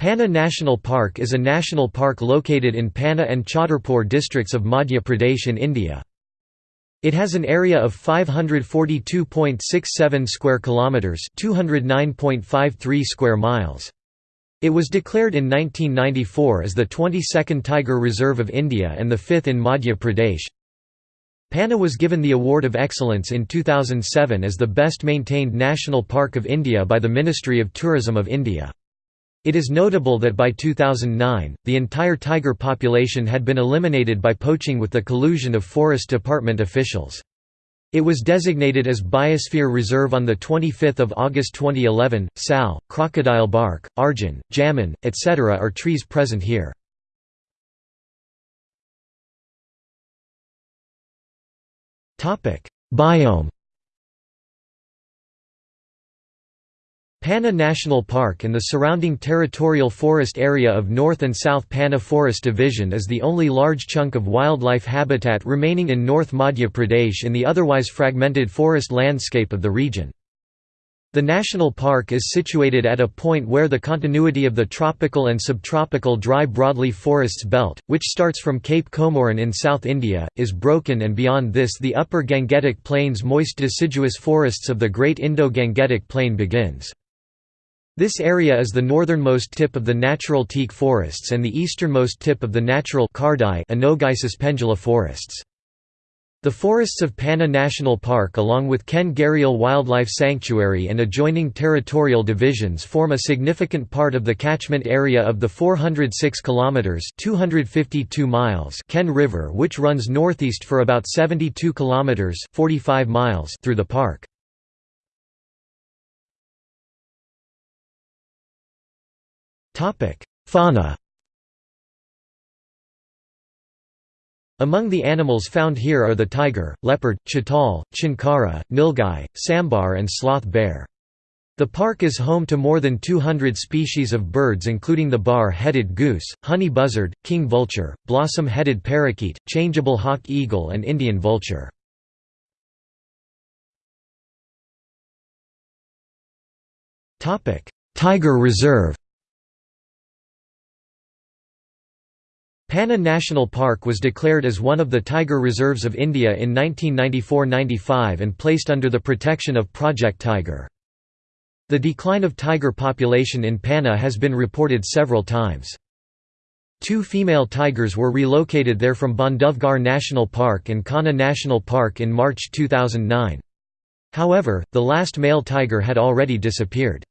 Panna National Park is a national park located in Panna and Chhatarpur districts of Madhya Pradesh in India. It has an area of 542.67 square kilometers, 209.53 square miles. It was declared in 1994 as the 22nd Tiger Reserve of India and the 5th in Madhya Pradesh. Panna was given the Award of Excellence in 2007 as the best maintained national park of India by the Ministry of Tourism of India. It is notable that by 2009, the entire tiger population had been eliminated by poaching with the collusion of Forest Department officials. It was designated as Biosphere Reserve on 25 August 2011. Sal, crocodile bark, arjun, jamun, etc. are trees present here. Biome Panna National Park and the surrounding territorial forest area of North and South Panna Forest Division is the only large chunk of wildlife habitat remaining in North Madhya Pradesh in the otherwise fragmented forest landscape of the region. The national park is situated at a point where the continuity of the tropical and subtropical dry broadleaf forests belt, which starts from Cape Comorin in South India, is broken and beyond this the upper Gangetic Plains moist deciduous forests of the Great Indo-Gangetic Plain begins. This area is the northernmost tip of the natural teak forests and the easternmost tip of the natural Kardhai pendula forests. The forests of Panna National Park along with Ken Gharial Wildlife Sanctuary and adjoining territorial divisions form a significant part of the catchment area of the 406 kilometers (252 miles) Ken River which runs northeast for about 72 kilometers (45 miles) through the park. Fauna Among the animals found here are the tiger, leopard, chital, chinkara, nilgai, sambar and sloth bear. The park is home to more than 200 species of birds including the bar-headed goose, honey buzzard, king vulture, blossom-headed parakeet, changeable hawk eagle and Indian vulture. Tiger Reserve Panna National Park was declared as one of the tiger reserves of India in 1994–95 and placed under the protection of Project Tiger. The decline of tiger population in Panna has been reported several times. Two female tigers were relocated there from Bandhavgarh National Park and Kanha National Park in March 2009. However, the last male tiger had already disappeared.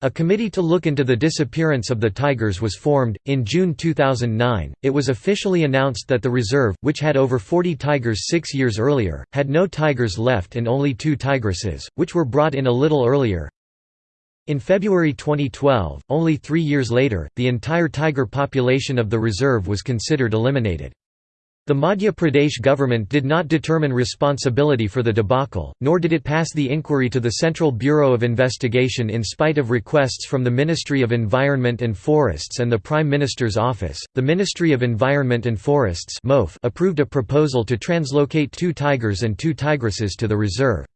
A committee to look into the disappearance of the tigers was formed. In June 2009, it was officially announced that the reserve, which had over 40 tigers six years earlier, had no tigers left and only two tigresses, which were brought in a little earlier. In February 2012, only three years later, the entire tiger population of the reserve was considered eliminated. The Madhya Pradesh government did not determine responsibility for the debacle, nor did it pass the inquiry to the Central Bureau of Investigation in spite of requests from the Ministry of Environment and Forests and the Prime Minister's office. The Ministry of Environment and Forests approved a proposal to translocate two tigers and two tigresses to the reserve.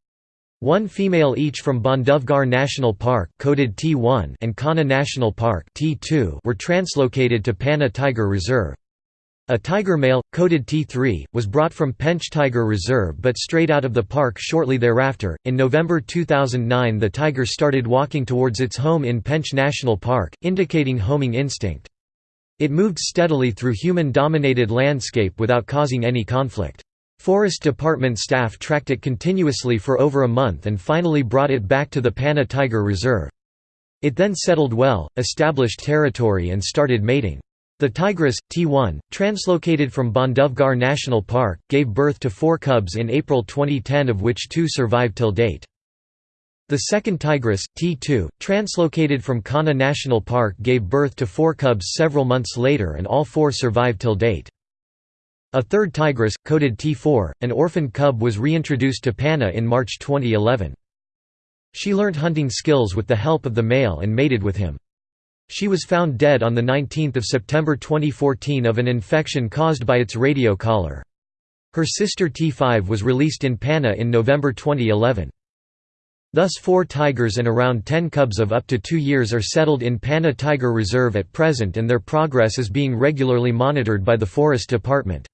One female each from Bandhavgarh National Park coded T1 and Kanha National Park T2 were translocated to Panna Tiger Reserve. A tiger male, coded T3, was brought from Pench Tiger Reserve but strayed out of the park shortly thereafter. In November 2009, the tiger started walking towards its home in Pench National Park, indicating homing instinct. It moved steadily through human dominated landscape without causing any conflict. Forest Department staff tracked it continuously for over a month and finally brought it back to the Panna Tiger Reserve. It then settled well, established territory and started mating. The tigress, T1, translocated from Bandhavgarh National Park, gave birth to four cubs in April 2010 of which two survive till date. The second tigress, T2, translocated from Kanha National Park gave birth to four cubs several months later and all four survive till date. A third tigress, coded T4, an orphan cub was reintroduced to Panna in March 2011. She learnt hunting skills with the help of the male and mated with him. She was found dead on 19 September 2014 of an infection caused by its radio collar. Her sister T5 was released in Panna in November 2011. Thus four tigers and around 10 cubs of up to two years are settled in Panna Tiger Reserve at present and their progress is being regularly monitored by the Forest Department.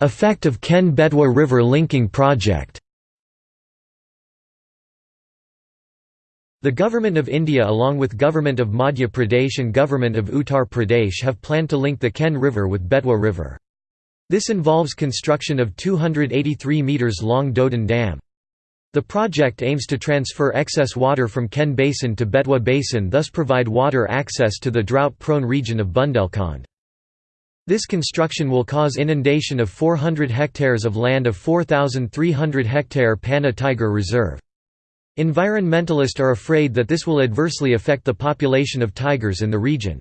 Effect of Ken-Betwa River Linking Project The Government of India along with Government of Madhya Pradesh and Government of Uttar Pradesh have planned to link the Ken River with Betwa River. This involves construction of 283 metres long Daudhan Dam. The project aims to transfer excess water from Ken Basin to Betwa Basin thus provide water access to the drought-prone region of Bundelkhand. This construction will cause inundation of 400 hectares of land of 4,300 hectare Panna Tiger Reserve. Environmentalists are afraid that this will adversely affect the population of tigers in the region.